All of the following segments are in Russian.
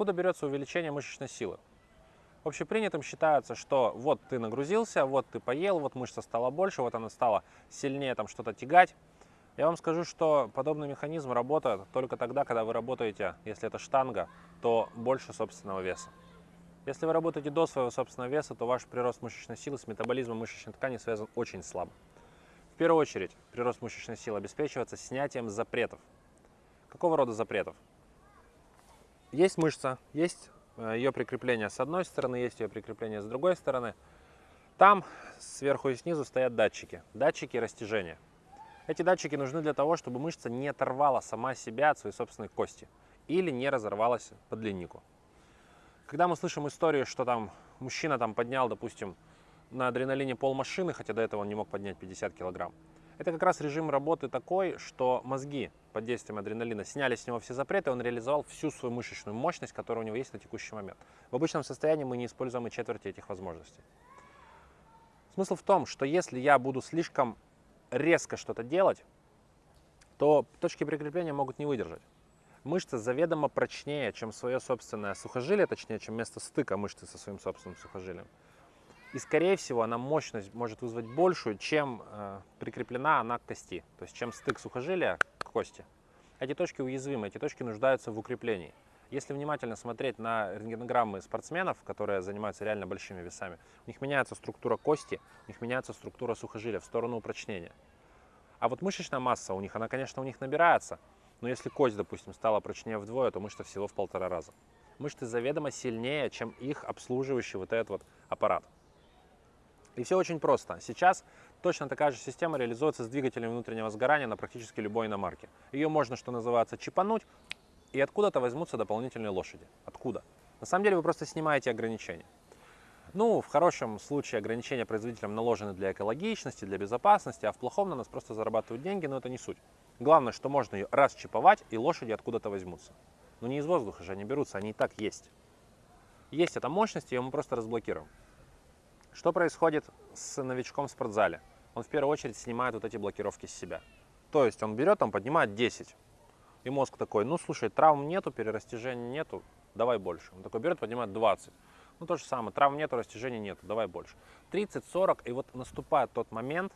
Откуда берется увеличение мышечной силы? Общепринятым считается, что вот ты нагрузился, вот ты поел, вот мышца стала больше, вот она стала сильнее там что-то тягать. Я вам скажу, что подобный механизм работает только тогда, когда вы работаете, если это штанга, то больше собственного веса. Если вы работаете до своего собственного веса, то ваш прирост мышечной силы с метаболизмом мышечной ткани связан очень слабо. В первую очередь, прирост мышечной силы обеспечивается снятием запретов. Какого рода запретов? Есть мышца, есть э, ее прикрепление с одной стороны, есть ее прикрепление с другой стороны. Там сверху и снизу стоят датчики, датчики растяжения. Эти датчики нужны для того, чтобы мышца не оторвала сама себя от своей собственной кости или не разорвалась по длиннику. Когда мы слышим историю, что там мужчина там поднял, допустим, на адреналине пол машины, хотя до этого он не мог поднять 50 килограмм, это как раз режим работы такой, что мозги под действием адреналина сняли с него все запреты, он реализовал всю свою мышечную мощность, которая у него есть на текущий момент. В обычном состоянии мы не используем и четверти этих возможностей. Смысл в том, что если я буду слишком резко что-то делать, то точки прикрепления могут не выдержать мышца заведомо прочнее, чем свое собственное сухожилие, точнее, чем место стыка мышцы со своим собственным сухожилием. И, скорее всего, она мощность может вызвать большую, чем э, прикреплена она к кости, то есть чем стык сухожилия к кости. Эти точки уязвимы, эти точки нуждаются в укреплении. Если внимательно смотреть на рентгенограммы спортсменов, которые занимаются реально большими весами, у них меняется структура кости, у них меняется структура сухожилия в сторону упрочнения. А вот мышечная масса у них, она, конечно, у них набирается, но если кость, допустим, стала прочнее вдвое, то мышца всего в полтора раза. Мышцы заведомо сильнее, чем их обслуживающий вот этот вот аппарат. И все очень просто. Сейчас точно такая же система реализуется с двигателем внутреннего сгорания на практически любой иномарке. Ее можно, что называется, чипануть, и откуда-то возьмутся дополнительные лошади. Откуда? На самом деле вы просто снимаете ограничения. Ну, в хорошем случае ограничения производителям наложены для экологичности, для безопасности, а в плохом на нас просто зарабатывают деньги, но это не суть. Главное, что можно ее расчиповать, и лошади откуда-то возьмутся. Но не из воздуха же они берутся, они и так есть. Есть эта мощность, ее мы просто разблокируем. Что происходит с новичком в спортзале? Он в первую очередь снимает вот эти блокировки с себя. То есть он берет, там поднимает 10. И мозг такой, ну слушай, травм нету, перерастяжения нету, давай больше. Он такой берет, поднимает 20. Ну то же самое, травм нету, растяжения нету, давай больше. 30, 40, и вот наступает тот момент,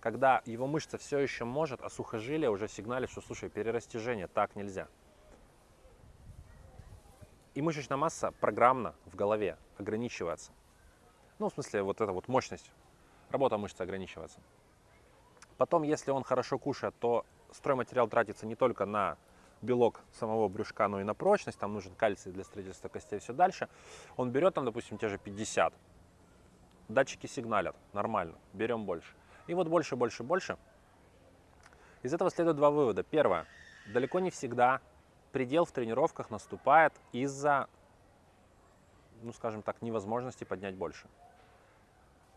когда его мышца все еще может, а сухожилие уже сигналит, что, слушай, перерастяжение, так нельзя. И мышечная масса программно в голове ограничивается. Ну, в смысле, вот эта вот мощность, работа мышцы ограничивается. Потом, если он хорошо кушает, то стройматериал тратится не только на белок самого брюшка, но и на прочность. Там нужен кальций для строительства костей и все дальше. Он берет там, допустим, те же 50. Датчики сигналят, нормально, берем больше. И вот больше, больше, больше. Из этого следует два вывода. Первое. Далеко не всегда предел в тренировках наступает из-за, ну скажем так, невозможности поднять больше.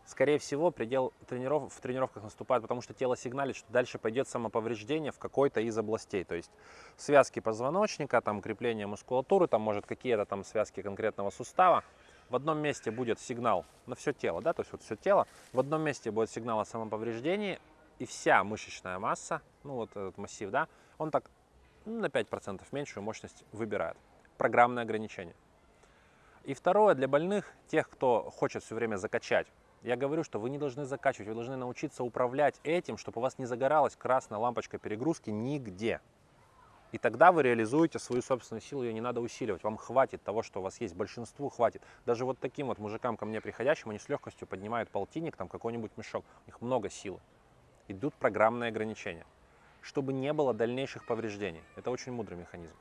Скорее всего, предел трениров... в тренировках наступает, потому что тело сигналит, что дальше пойдет самоповреждение в какой-то из областей. То есть связки позвоночника, там крепление мускулатуры, там может какие-то там связки конкретного сустава в одном месте будет сигнал на все тело, да, то есть вот все тело, в одном месте будет сигнал о самоповреждении, и вся мышечная масса, ну вот этот массив, да, он так на 5% меньшую мощность выбирает. Программное ограничение. И второе, для больных, тех, кто хочет все время закачать, я говорю, что вы не должны закачивать, вы должны научиться управлять этим, чтобы у вас не загоралась красная лампочка перегрузки нигде. И тогда вы реализуете свою собственную силу, ее не надо усиливать. Вам хватит того, что у вас есть, большинству хватит. Даже вот таким вот мужикам ко мне приходящим, они с легкостью поднимают полтинник, там какой-нибудь мешок. У них много силы. Идут программные ограничения, чтобы не было дальнейших повреждений. Это очень мудрый механизм.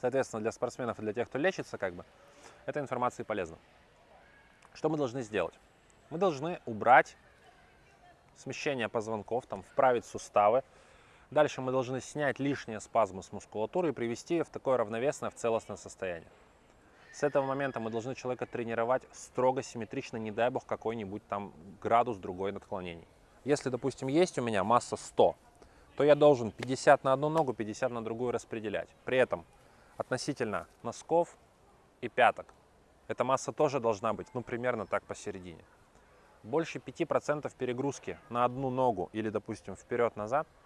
Соответственно, для спортсменов и для тех, кто лечится, как бы, эта информация полезна. Что мы должны сделать? Мы должны убрать смещение позвонков, там, вправить суставы, Дальше мы должны снять лишние спазмы с мускулатуры и привести ее в такое равновесное, в целостное состояние. С этого момента мы должны человека тренировать строго симметрично, не дай бог какой-нибудь там градус другой отклонений. Если, допустим, есть у меня масса 100, то я должен 50 на одну ногу, 50 на другую распределять. При этом относительно носков и пяток эта масса тоже должна быть, ну, примерно так посередине. Больше 5% перегрузки на одну ногу или, допустим, вперед-назад –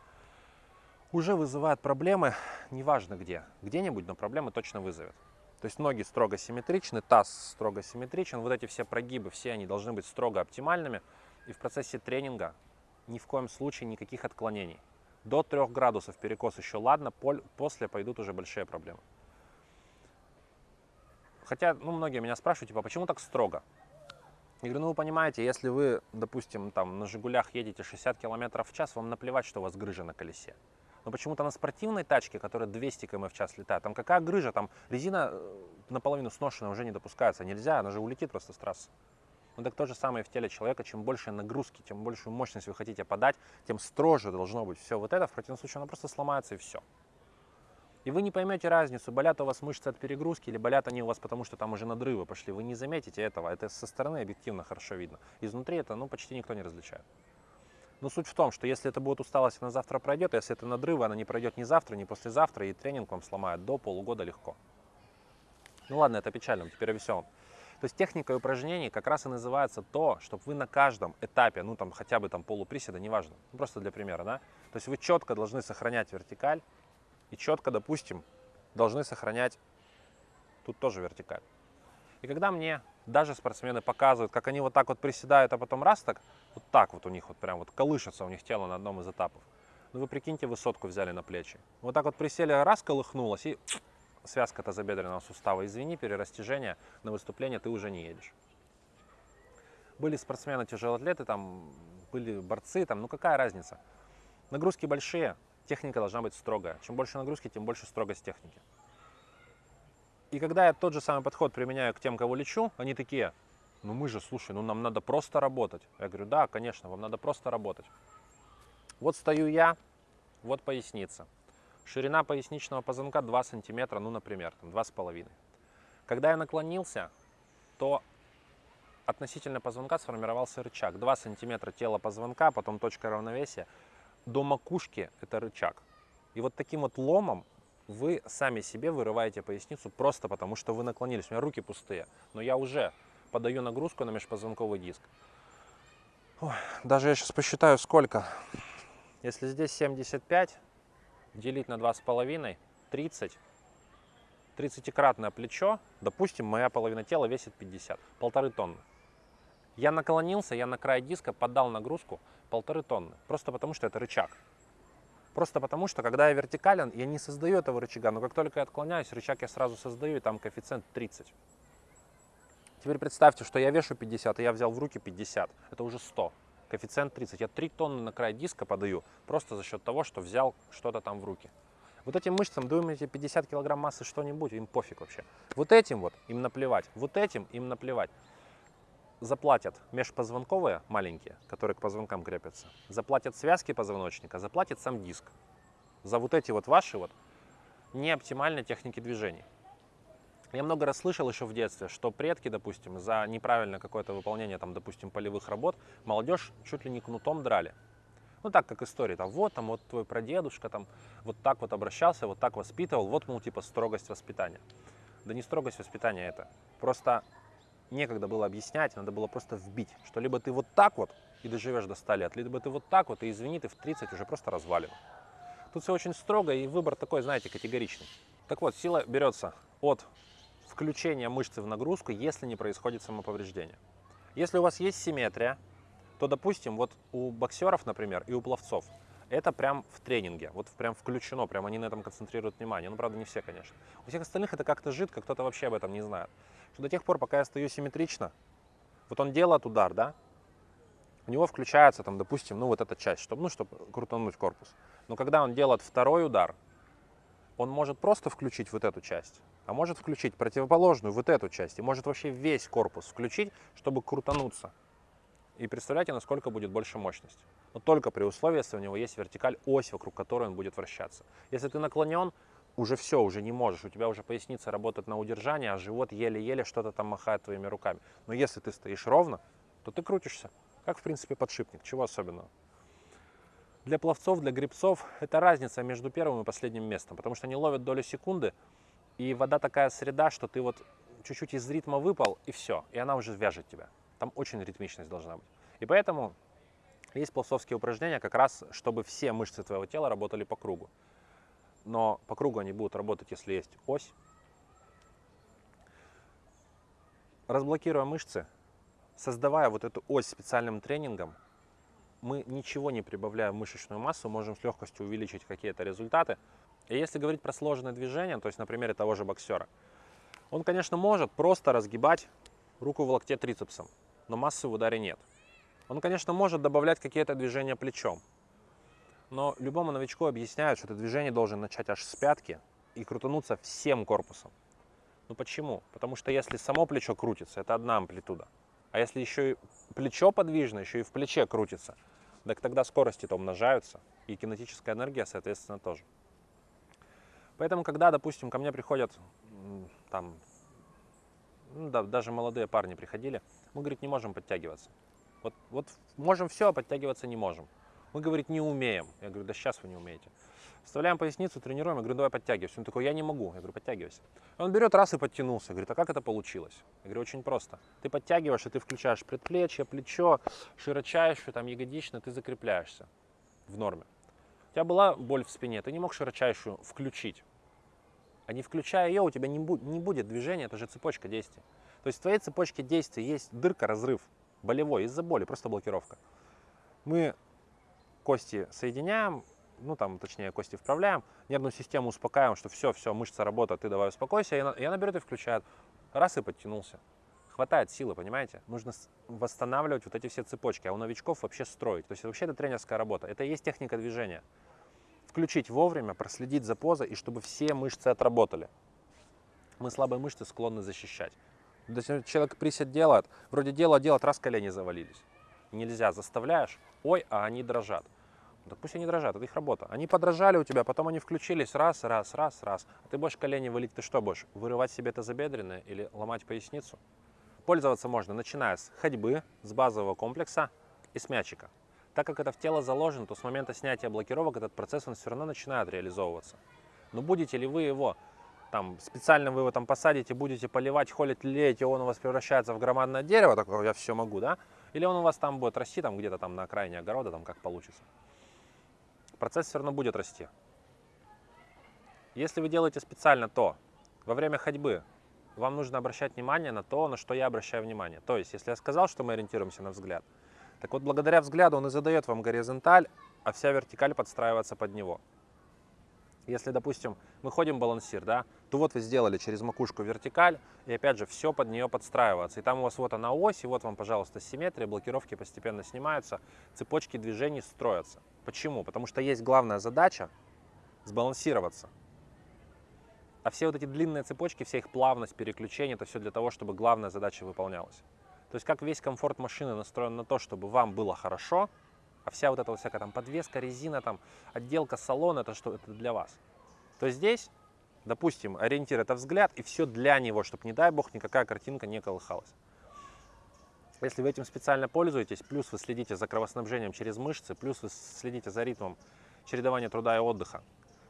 уже вызывает проблемы, неважно где, где-нибудь, но проблемы точно вызовет. То есть ноги строго симметричны, таз строго симметричен. Вот эти все прогибы, все они должны быть строго оптимальными. И в процессе тренинга ни в коем случае никаких отклонений. До 3 градусов перекос еще ладно, после пойдут уже большие проблемы. Хотя, ну, многие меня спрашивают, типа, «А почему так строго? Я говорю, ну, вы понимаете, если вы, допустим, там на «Жигулях» едете 60 км в час, вам наплевать, что у вас грыжа на колесе. Но почему-то на спортивной тачке, которая 200 км в час летает, там какая грыжа, там резина э, наполовину сношенная уже не допускается, нельзя, она же улетит просто с трассы. Ну так то же самое в теле человека, чем больше нагрузки, тем большую мощность вы хотите подать, тем строже должно быть все вот это, в противном случае оно просто сломается и все. И вы не поймете разницу, болят у вас мышцы от перегрузки или болят они у вас потому, что там уже надрывы пошли. Вы не заметите этого, это со стороны объективно хорошо видно. Изнутри это ну, почти никто не различает. Но суть в том, что если это будет усталость, она завтра пройдет, а если это надрывы, она не пройдет ни завтра, ни послезавтра, и тренинг вам сломает до полугода легко. Ну ладно, это печально, теперь о веселом. То есть техника упражнений как раз и называется то, чтобы вы на каждом этапе, ну там хотя бы там полуприседа, неважно, ну, просто для примера, да, то есть вы четко должны сохранять вертикаль и четко, допустим, должны сохранять тут тоже вертикаль. И когда мне даже спортсмены показывают, как они вот так вот приседают, а потом раз так, вот так вот у них вот прям вот колышется у них тело на одном из этапов. Ну вы прикиньте, высотку взяли на плечи. Вот так вот присели, раз колыхнулось и связка тазобедренного сустава. Извини, перерастяжение на выступление ты уже не едешь. Были спортсмены, тяжелоатлеты, там были борцы, там, ну какая разница? Нагрузки большие, техника должна быть строгая. Чем больше нагрузки, тем больше строгость техники. И когда я тот же самый подход применяю к тем, кого лечу, они такие, ну мы же, слушай, ну нам надо просто работать. Я говорю, да, конечно, вам надо просто работать. Вот стою я, вот поясница. Ширина поясничного позвонка 2 сантиметра, ну, например, там 2,5. Когда я наклонился, то относительно позвонка сформировался рычаг. 2 сантиметра тело позвонка, потом точка равновесия. До макушки это рычаг. И вот таким вот ломом вы сами себе вырываете поясницу просто потому, что вы наклонились. У меня руки пустые, но я уже подаю нагрузку на межпозвонковый диск. Ой, даже я сейчас посчитаю сколько. Если здесь 75, делить на 2,5, 30. 30-кратное плечо, допустим, моя половина тела весит 50, полторы тонны. Я наклонился, я на край диска подал нагрузку полторы тонны, просто потому что это рычаг. Просто потому что, когда я вертикален, я не создаю этого рычага, но как только я отклоняюсь, рычаг я сразу создаю, и там коэффициент 30. Теперь представьте, что я вешу 50, и я взял в руки 50, это уже 100 коэффициент 30. Я 3 тонны на край диска подаю просто за счет того, что взял что-то там в руки. Вот этим мышцам, думаете, 50 килограмм массы что-нибудь, им пофиг вообще. Вот этим вот им наплевать, вот этим им наплевать. Заплатят межпозвонковые маленькие, которые к позвонкам крепятся, заплатят связки позвоночника, заплатит сам диск. За вот эти вот ваши вот неоптимальные техники движений. Я много раз слышал еще в детстве, что предки, допустим, за неправильное какое-то выполнение, там, допустим, полевых работ, молодежь чуть ли не кнутом драли. Ну, так как история, там, вот, там, вот твой прадедушка, там, вот так вот обращался, вот так воспитывал, вот, мол, типа, строгость воспитания. Да не строгость воспитания это. Просто некогда было объяснять, надо было просто вбить, что либо ты вот так вот и доживешь до 100 лет, либо ты вот так вот, и извини, ты в 30 уже просто развален. Тут все очень строго, и выбор такой, знаете, категоричный. Так вот, сила берется от включения мышцы в нагрузку, если не происходит самоповреждение. Если у вас есть симметрия, то, допустим, вот у боксеров, например, и у пловцов, это прям в тренинге, вот прям включено, прям они на этом концентрируют внимание. Ну, правда, не все, конечно. У всех остальных это как-то жидко, кто-то вообще об этом не знает. Что до тех пор, пока я стою симметрично, вот он делает удар, да, у него включается там, допустим, ну вот эта часть, чтобы, ну, чтобы крутануть корпус. Но когда он делает второй удар, он может просто включить вот эту часть, а может включить противоположную, вот эту часть, и может вообще весь корпус включить, чтобы крутануться. И представляете, насколько будет больше мощность. Но только при условии, если у него есть вертикаль, ось, вокруг которой он будет вращаться. Если ты наклонен, уже все, уже не можешь, у тебя уже поясница работает на удержание, а живот еле-еле что-то там махает твоими руками. Но если ты стоишь ровно, то ты крутишься, как в принципе подшипник, чего особенного. Для пловцов, для грибцов это разница между первым и последним местом, потому что они ловят долю секунды, и вода такая среда, что ты вот чуть-чуть из ритма выпал, и все, и она уже вяжет тебя. Там очень ритмичность должна быть. И поэтому есть пловцовские упражнения как раз, чтобы все мышцы твоего тела работали по кругу. Но по кругу они будут работать, если есть ось, разблокируя мышцы, создавая вот эту ось специальным тренингом, мы ничего не прибавляя в мышечную массу, можем с легкостью увеличить какие-то результаты. И если говорить про сложное движение, то есть на примере того же боксера, он, конечно, может просто разгибать руку в локте трицепсом, но массы в ударе нет. Он, конечно, может добавлять какие-то движения плечом, но любому новичку объясняют, что это движение должен начать аж с пятки и крутануться всем корпусом. Ну почему? Потому что если само плечо крутится, это одна амплитуда. А если еще и плечо подвижно, еще и в плече крутится, так тогда скорости-то умножаются, и кинетическая энергия, соответственно, тоже. Поэтому, когда, допустим, ко мне приходят там, ну, да, даже молодые парни приходили, мы, говорит, не можем подтягиваться. Вот, вот можем все, а подтягиваться не можем. Мы, говорит, не умеем. Я говорю, да сейчас вы не умеете. Вставляем поясницу, тренируем. Я говорю, давай подтягивайся. Он такой, я не могу. Я говорю, подтягивайся. Он берет раз и подтянулся. Говорит, а как это получилось? Я говорю, очень просто. Ты подтягиваешь, и ты включаешь предплечье, плечо, широчайшую, там, ягодично, ты закрепляешься в норме. У тебя была боль в спине, ты не мог широчайшую включить. А не включая ее, у тебя не, бу не будет движения, это же цепочка действий. То есть в твоей цепочке действий есть дырка, разрыв болевой из-за боли, просто блокировка. Мы кости соединяем, ну там, точнее, кости вправляем, нервную систему успокаиваем, что все, все, мышца работает, ты давай успокойся, и она, и берет и включает. Раз и подтянулся. Хватает силы, понимаете? Нужно восстанавливать вот эти все цепочки, а у новичков вообще строить. То есть вообще это тренерская работа, это и есть техника движения. Включить вовремя, проследить за позой, и чтобы все мышцы отработали. Мы слабые мышцы склонны защищать. Если человек присед делает, вроде дело делает, раз колени завалились. Нельзя, заставляешь, ой, а они дрожат. Да пусть они дрожат, это их работа. Они подражали у тебя, потом они включились раз, раз, раз, раз. А ты будешь колени валить, ты что будешь? Вырывать себе это забедренное или ломать поясницу? Пользоваться можно, начиная с ходьбы, с базового комплекса и с мячика. Так как это в тело заложено, то с момента снятия блокировок этот процесс он все равно начинает реализовываться. Но будете ли вы его там специально вы его там посадите, будете поливать, холить, леять, и он у вас превращается в громадное дерево, такое я все могу, да? Или он у вас там будет расти, там где-то там на окраине огорода, там как получится процесс все равно будет расти. Если вы делаете специально то, во время ходьбы вам нужно обращать внимание на то, на что я обращаю внимание. То есть, если я сказал, что мы ориентируемся на взгляд, так вот, благодаря взгляду он и задает вам горизонталь, а вся вертикаль подстраивается под него. Если, допустим, мы ходим балансир, да, то вот вы сделали через макушку вертикаль, и опять же все под нее подстраивается. И там у вас вот она ось, и вот вам, пожалуйста, симметрия, блокировки постепенно снимаются, цепочки движений строятся. Почему? Потому что есть главная задача сбалансироваться. А все вот эти длинные цепочки, вся их плавность, переключение, это все для того, чтобы главная задача выполнялась. То есть как весь комфорт машины настроен на то, чтобы вам было хорошо, а вся вот эта вот всякая там подвеска, резина, там отделка салона, это что? Это для вас. То здесь, допустим, ориентир это взгляд, и все для него, чтобы, не дай бог, никакая картинка не колыхалась. Если вы этим специально пользуетесь, плюс вы следите за кровоснабжением через мышцы, плюс вы следите за ритмом чередования труда и отдыха,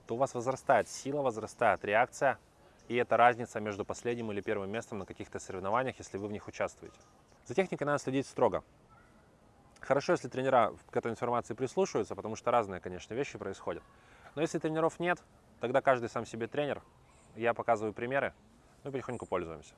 то у вас возрастает сила, возрастает реакция, и это разница между последним или первым местом на каких-то соревнованиях, если вы в них участвуете. За техникой надо следить строго. Хорошо, если тренера к этой информации прислушиваются, потому что разные, конечно, вещи происходят. Но если тренеров нет, тогда каждый сам себе тренер. Я показываю примеры, мы потихоньку пользуемся.